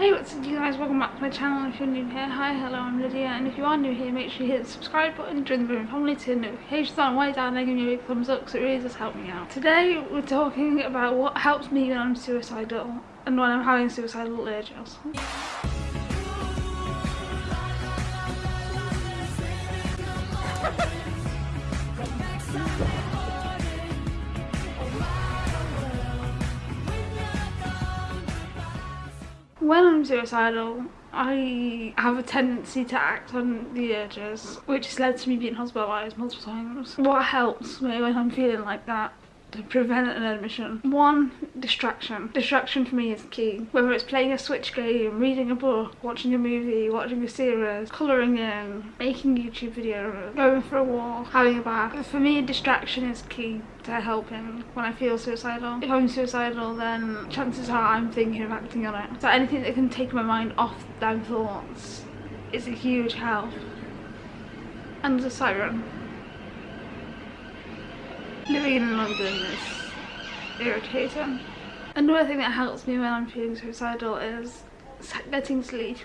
Hey what's up you guys, welcome back to my channel if you're new here. Hi, hello, I'm Lydia and if you are new here make sure you hit the subscribe button, join the Boom family to notifications on way down there, give me a big thumbs up because it really does help me out. Today we're talking about what helps me when I'm suicidal and when I'm having suicidal urges. when I'm suicidal, I have a tendency to act on the urges, which has led to me being hospitalised multiple times. What helps me when I'm feeling like that to prevent an admission. One, distraction. Distraction for me is key. Whether it's playing a Switch game, reading a book, watching a movie, watching a series, colouring in, making YouTube videos, going for a walk, having a bath. For me, distraction is key to helping when I feel suicidal. If I'm suicidal, then chances are I'm thinking of acting on it. So anything that can take my mind off them thoughts is a huge help. And the siren living in London is irritating. Another thing that helps me when I'm feeling suicidal is getting sleep.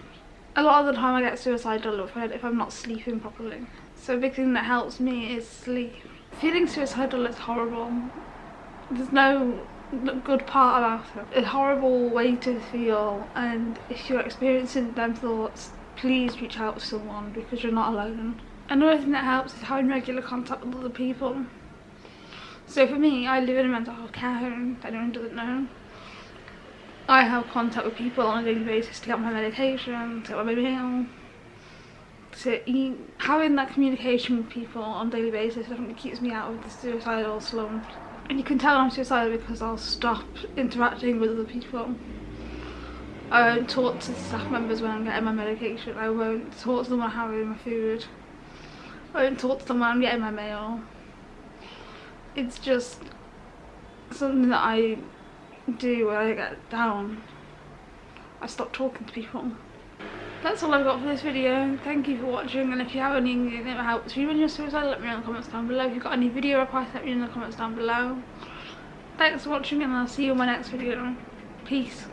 A lot of the time I get suicidal if I'm not sleeping properly. So a big thing that helps me is sleep. Feeling suicidal is horrible. There's no good part about it. It's a horrible way to feel and if you're experiencing them thoughts, please reach out to someone because you're not alone. Another thing that helps is having regular contact with other people. So for me, I live in a mental health care home, if anyone doesn't know. I have contact with people on a daily basis to get my medication, to get my meal, to eat. Having that communication with people on a daily basis definitely keeps me out of the suicidal slump. And you can tell I'm suicidal because I'll stop interacting with other people. I won't talk to staff members when I'm getting my medication. I won't talk to them when I'm having my food. I won't talk to them when I'm getting my mail it's just something that I do when I get down. I stop talking to people. That's all I've got for this video. Thank you for watching and if you have anything that helps you when you're suicidal let me know in the comments down below. If you've got any video requests let me know in the comments down below. Thanks for watching and I'll see you in my next video. Peace.